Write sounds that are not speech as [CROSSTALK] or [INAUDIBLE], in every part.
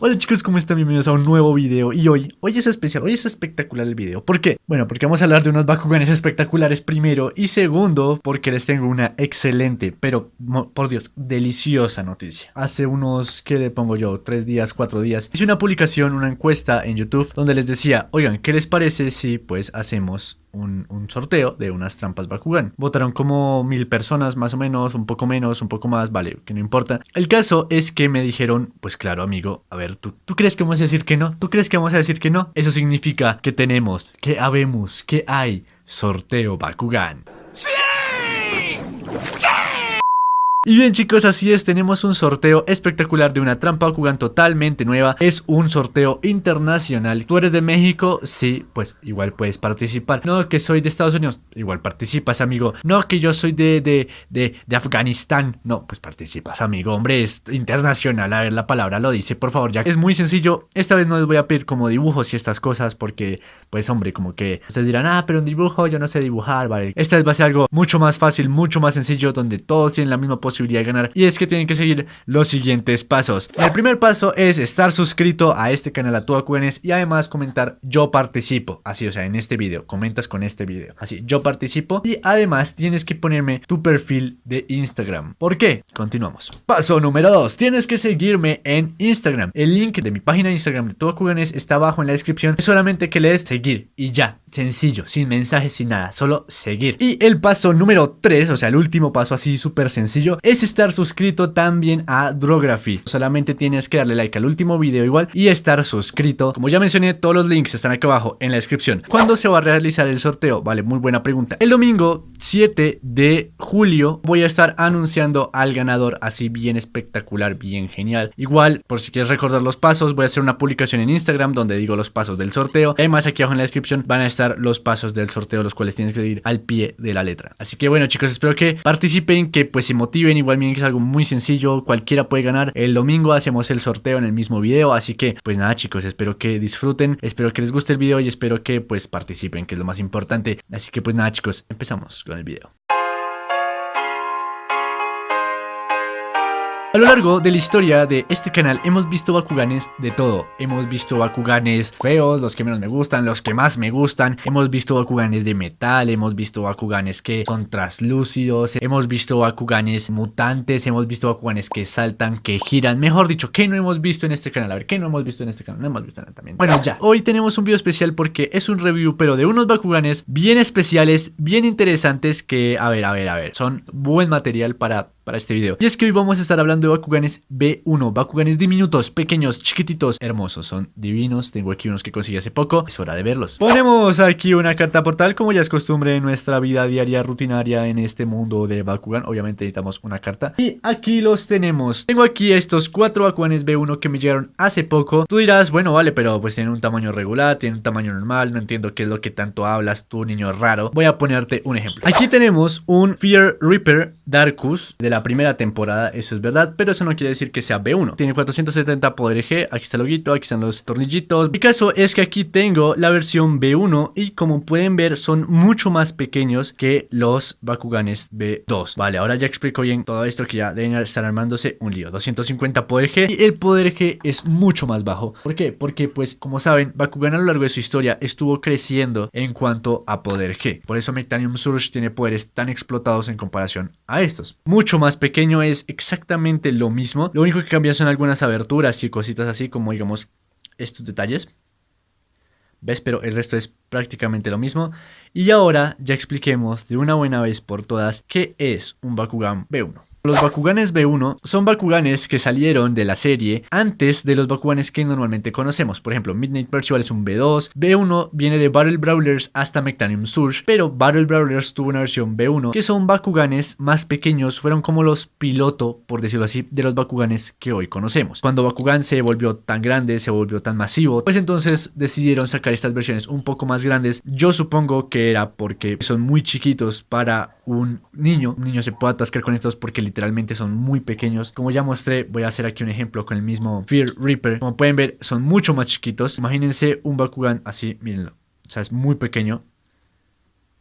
Hola chicos, ¿cómo están? Bienvenidos a un nuevo video y hoy, hoy es especial, hoy es espectacular el video ¿Por qué? Bueno, porque vamos a hablar de unos Bakuganes espectaculares primero Y segundo, porque les tengo una excelente, pero por Dios, deliciosa noticia Hace unos, ¿qué le pongo yo? Tres días, cuatro días Hice una publicación, una encuesta en YouTube Donde les decía, oigan, ¿qué les parece si pues hacemos un, sorteo de unas trampas Bakugan. Votaron como mil personas más o menos, un poco menos, un poco más, vale, que no importa. El caso es que me dijeron, pues claro amigo, a ver, ¿tú, ¿tú crees que vamos a decir que no? ¿Tú crees que vamos a decir que no? Eso significa que tenemos, que habemos, que hay sorteo Bakugan. ¡Sí! ¡Sí! Y bien chicos, así es, tenemos un sorteo espectacular de una trampa Bakugan totalmente nueva. Es un sorteo internacional. ¿Tú eres de México? Sí, pues igual puedes participar. No, que soy de Estados Unidos. Igual participas, amigo. No, que yo soy de, de, de, de Afganistán. No, pues participas, amigo. Hombre, es internacional. A ver, la palabra lo dice, por favor, ya. Es muy sencillo. Esta vez no les voy a pedir como dibujos y estas cosas porque, pues hombre, como que ustedes dirán, ah, pero un dibujo yo no sé dibujar, vale. Esta vez va a ser algo mucho más fácil, mucho más sencillo, donde todos tienen la misma posibilidad ganar y es que tienen que seguir los siguientes pasos. El primer paso es estar suscrito a este canal a tu y además comentar yo participo, así o sea en este video, comentas con este video, así yo participo y además tienes que ponerme tu perfil de Instagram. ¿Por qué? Continuamos. Paso número 2, tienes que seguirme en Instagram. El link de mi página de Instagram de tu está abajo en la descripción, es solamente que lees seguir y ya, sencillo, sin mensajes, sin nada, solo seguir. Y el paso número 3, o sea el último paso así súper sencillo, es estar suscrito también a Drography. Solamente tienes que darle like al último video igual y estar suscrito. Como ya mencioné, todos los links están aquí abajo en la descripción. ¿Cuándo se va a realizar el sorteo? Vale, muy buena pregunta. El domingo 7 de julio voy a estar anunciando al ganador así bien espectacular, bien genial. Igual, por si quieres recordar los pasos, voy a hacer una publicación en Instagram donde digo los pasos del sorteo. Además, aquí abajo en la descripción van a estar los pasos del sorteo, los cuales tienes que seguir al pie de la letra. Así que bueno chicos, espero que participen, que pues se motiven igual miren es algo muy sencillo, cualquiera puede ganar. El domingo hacemos el sorteo en el mismo video, así que pues nada chicos, espero que disfruten, espero que les guste el video y espero que pues participen, que es lo más importante. Así que pues nada chicos, empezamos con el video. A lo largo de la historia de este canal hemos visto Bakuganes de todo. Hemos visto Bakuganes feos, los que menos me gustan, los que más me gustan. Hemos visto Bakuganes de metal, hemos visto Bakuganes que son traslúcidos. Hemos visto Bakuganes mutantes, hemos visto Bakuganes que saltan, que giran. Mejor dicho, ¿qué no hemos visto en este canal? A ver, ¿qué no hemos visto en este canal? No hemos visto nada también. Bueno, ya. Hoy tenemos un video especial porque es un review, pero de unos Bakuganes bien especiales, bien interesantes que, a ver, a ver, a ver, son buen material para para este video. Y es que hoy vamos a estar hablando de Bakuganes B1, Bakuganes diminutos, pequeños, chiquititos, hermosos, son divinos, tengo aquí unos que conseguí hace poco, es hora de verlos. Ponemos aquí una carta portal como ya es costumbre en nuestra vida diaria rutinaria en este mundo de Bakugan, obviamente necesitamos una carta. Y aquí los tenemos, tengo aquí estos cuatro Bakuganes B1 que me llegaron hace poco. Tú dirás, bueno vale, pero pues tienen un tamaño regular, tienen un tamaño normal, no entiendo qué es lo que tanto hablas tú niño raro. Voy a ponerte un ejemplo. Aquí tenemos un Fear Reaper Darkus de la primera temporada, eso es verdad, pero eso no quiere decir que sea B1. Tiene 470 poder G, aquí está el loguito, aquí están los tornillitos. Mi caso es que aquí tengo la versión B1 y como pueden ver son mucho más pequeños que los Bakuganes B2. Vale, ahora ya explico bien todo esto que ya deben estar armándose un lío. 250 poder G y el poder G es mucho más bajo. ¿Por qué? Porque pues como saben, Bakugan a lo largo de su historia estuvo creciendo en cuanto a poder G. Por eso Mectanium Surge tiene poderes tan explotados en comparación a estos. Mucho más pequeño es exactamente lo mismo. Lo único que cambia son algunas aberturas y cositas así como digamos estos detalles. ¿Ves? Pero el resto es prácticamente lo mismo. Y ahora ya expliquemos de una buena vez por todas qué es un Bakugan B1. Los Bakuganes B1 son Bakuganes que salieron de la serie antes de los Bakuganes que normalmente conocemos. Por ejemplo, Midnight Percival es un B2, B1 viene de Battle Brawlers hasta Mectanium Surge, pero Battle Brawlers tuvo una versión B1 que son Bakuganes más pequeños, fueron como los piloto, por decirlo así, de los Bakuganes que hoy conocemos. Cuando Bakugan se volvió tan grande, se volvió tan masivo, pues entonces decidieron sacar estas versiones un poco más grandes. Yo supongo que era porque son muy chiquitos para un niño. Un niño se puede atascar con estos porque literalmente son muy pequeños. Como ya mostré, voy a hacer aquí un ejemplo con el mismo Fear Reaper. Como pueden ver, son mucho más chiquitos. Imagínense un Bakugan así, mírenlo. O sea, es muy pequeño.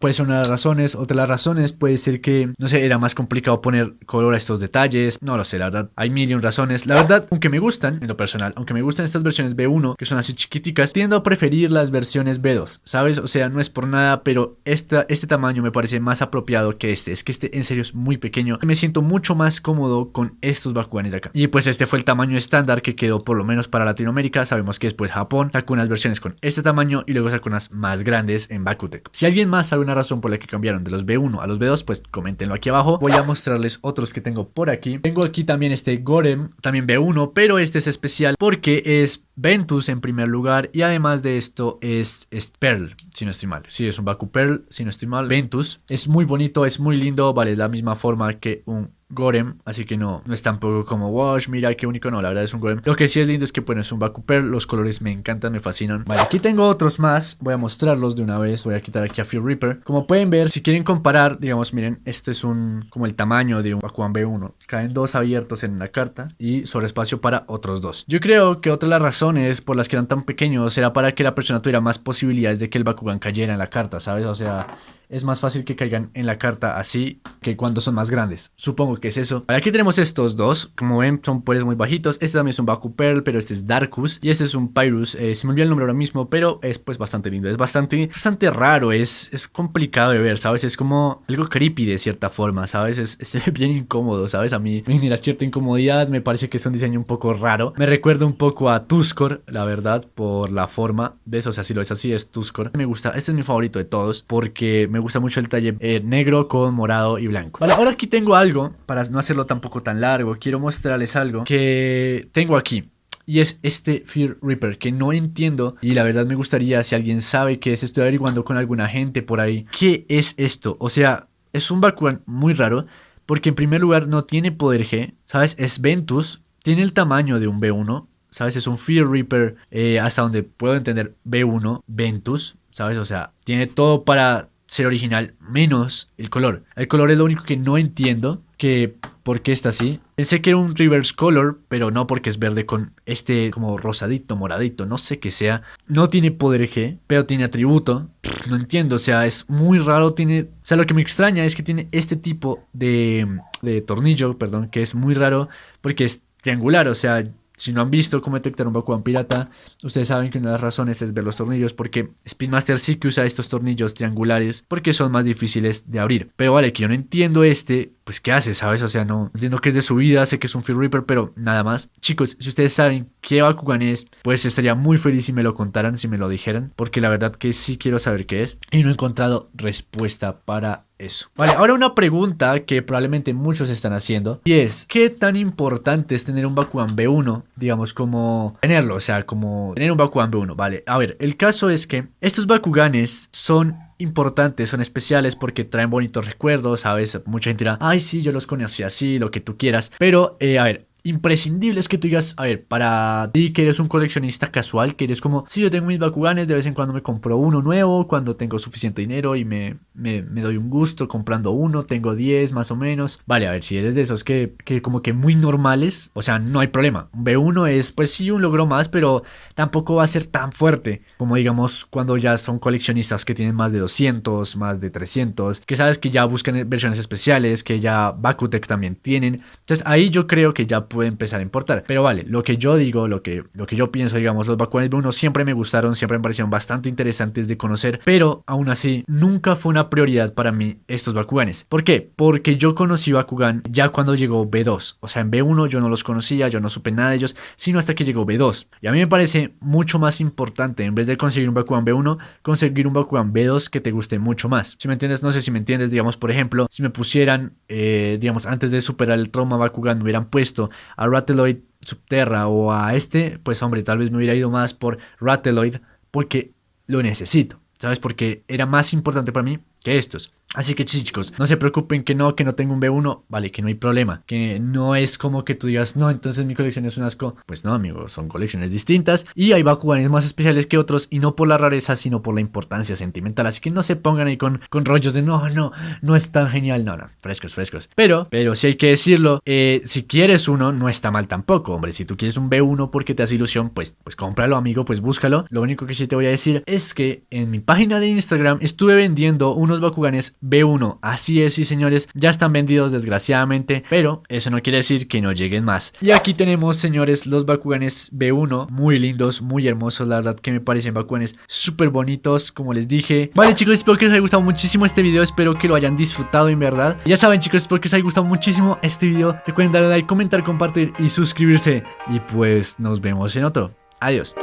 Puede ser una de las razones. Otra de las razones puede ser que, no sé, era más complicado poner color a estos detalles. No lo sé, la verdad. Hay mil y un razones. La verdad, aunque me gustan, en lo personal, aunque me gustan estas versiones B1, que son así chiquiticas, tiendo a preferir las versiones B2, ¿sabes? O sea, no es por nada, pero esta, este tamaño me parece más apropiado que este. Es que este en serio es muy pequeño. Me siento mucho más cómodo con estos Bakuganes de acá. Y pues este fue el tamaño estándar que quedó por lo menos para Latinoamérica. Sabemos que después Japón sacó unas versiones con este tamaño y luego sacó unas más grandes en Bakutec. Si alguien más sabe una razón por la que cambiaron de los B1 a los B2, pues coméntenlo aquí abajo. Voy a mostrarles otros que tengo por aquí. Tengo aquí también este Gorem, también B1, pero este es especial porque es Ventus en primer lugar y además de esto es, Pearl, si no estoy mal. Sí, es un Baku Pearl, si no estoy mal. Ventus es muy bonito, es muy lindo, vale la misma forma que un Gorem, así que no, no es tampoco como Wash, mira qué único, no, la verdad es un Gorem. Lo que sí es lindo es que bueno, es un Baku Pearl, los colores me encantan, me fascinan. Vale, aquí tengo otros más, voy a mostrarlos de una vez, voy a quitar aquí a Fear Reaper. Como pueden ver, si quieren comparar, digamos, miren, este es un, como el tamaño de un Bakuan B1. Caen dos abiertos en la carta y sobre espacio para otros dos. Yo creo que otra de las razones por las que eran tan pequeños era para que la persona tuviera más posibilidades de que el Bakugan cayera en la carta, ¿sabes? O sea, es más fácil que caigan en la carta así que cuando son más grandes. Supongo que es eso. Aquí tenemos estos dos. Como ven, son poderes muy bajitos. Este también es un Baku Pearl, pero este es Darkus. Y este es un Pyrus. Eh, se me olvidó el nombre ahora mismo, pero es pues bastante lindo. Es bastante, bastante raro. Es, es complicado de ver, ¿sabes? Es como algo creepy de cierta forma, ¿sabes? Es, es [LAUGHS] bien incómodo, ¿sabes? A mí me genera cierta incomodidad. Me parece que es un diseño un poco raro. Me recuerda un poco a Tuskor, la verdad, por la forma de eso. O sea, si lo es así, es Tuskor. Me gusta. Este es mi favorito de todos porque me gusta mucho el talle eh, negro con morado y blanco. Vale, ahora aquí tengo algo, para no hacerlo tampoco tan largo, quiero mostrarles algo que tengo aquí. Y es este Fear Reaper que no entiendo y la verdad me gustaría si alguien sabe qué es, estoy averiguando con alguna gente por ahí. ¿Qué es esto? O sea, es un Bakugan muy raro porque en primer lugar no tiene poder G, ¿sabes? Es Ventus, tiene el tamaño de un B1, ¿sabes? Es un Fear Reaper eh, hasta donde puedo entender B1, Ventus, ¿sabes? O sea, tiene todo para ser original, menos el color. El color es lo único que no entiendo, que por qué está así. Pensé que era un reverse color, pero no porque es verde con este como rosadito, moradito, no sé qué sea. No tiene poder G, pero tiene atributo. No entiendo, o sea, es muy raro, tiene... O sea, lo que me extraña es que tiene este tipo de, de tornillo, perdón, que es muy raro porque es triangular, o sea, si no han visto cómo detectar un Bakugan pirata, ustedes saben que una de las razones es ver los tornillos porque Spin Master sí que usa estos tornillos triangulares porque son más difíciles de abrir. Pero vale, que yo no entiendo este, pues ¿qué hace? ¿Sabes? O sea, no entiendo que es de su vida, sé que es un Fear Reaper, pero nada más. Chicos, si ustedes saben qué Bakugan es, pues estaría muy feliz si me lo contaran, si me lo dijeran, porque la verdad que sí quiero saber qué es. Y no he encontrado respuesta para eso. Vale, ahora una pregunta que probablemente muchos están haciendo y es, ¿qué tan importante es tener un Bakugan B1? Digamos, como tenerlo, o sea, como tener un Bakugan B1, vale. A ver, el caso es que estos Bakuganes son importantes, son especiales porque traen bonitos recuerdos, ¿sabes? Mucha gente dirá, ay, sí, yo los conocí así, lo que tú quieras. Pero, eh, a ver, imprescindibles que tú digas, a ver, para ti que eres un coleccionista casual, que eres como, si yo tengo mis Bakuganes, de vez en cuando me compro uno nuevo, cuando tengo suficiente dinero y me, me, doy un gusto comprando uno, tengo 10 más o menos. Vale, a ver, si eres de esos que, que como que muy normales, o sea, no hay problema. Un B1 es, pues sí, un logro más, pero tampoco va a ser tan fuerte como digamos cuando ya son coleccionistas que tienen más de 200, más de 300, que sabes que ya buscan versiones especiales, que ya Bakutec también tienen. Entonces ahí yo creo que ya puede empezar a importar. Pero vale, lo que yo digo, lo que, lo que yo pienso, digamos, los Bakuganes B1 siempre me gustaron, siempre me parecieron bastante interesantes de conocer, pero aún así nunca fue una prioridad para mí estos Bakuganes. ¿Por qué? Porque yo conocí Bakugan ya cuando llegó B2. O sea, en B1 yo no los conocía, yo no supe nada de ellos, sino hasta que llegó B2. Y a mí me parece mucho más importante, en vez de conseguir un Bakugan B1, conseguir un Bakugan B2 que te guste mucho más. Si me entiendes, no sé si me entiendes, digamos, por ejemplo, si me pusieran, eh, digamos, antes de superar el trauma Bakugan, me hubieran puesto a Rateloid Subterra o a este, pues hombre, tal vez me hubiera ido más por Rateloid porque lo necesito, ¿sabes? Porque era más importante para mí que estos. Así que chicos, no se preocupen que no, que no tengo un B1, vale, que no hay problema, que no es como que tú digas, no, entonces mi colección es un asco. Pues no, amigos, son colecciones distintas y hay Bakuganes más especiales que otros y no por la rareza, sino por la importancia sentimental. Así que no se pongan ahí con, con rollos de no, no, no es tan genial, no, no, frescos, frescos. Pero, pero si hay que decirlo, eh, si quieres uno, no está mal tampoco, hombre. Si tú quieres un B1 porque te hace ilusión, pues, pues cómpralo, amigo, pues búscalo. Lo único que sí te voy a decir es que en mi página de Instagram estuve vendiendo uno unos Bakuganes B1. Así es, sí señores, ya están vendidos desgraciadamente, pero eso no quiere decir que no lleguen más. Y aquí tenemos, señores, los Bakuganes B1, muy lindos, muy hermosos, la verdad que me parecen Bakuganes súper bonitos, como les dije. Vale chicos, espero que les haya gustado muchísimo este video, espero que lo hayan disfrutado en verdad. Ya saben chicos, espero que les haya gustado muchísimo este video. Recuerden darle like, comentar, compartir y suscribirse. Y pues nos vemos en otro. Adiós.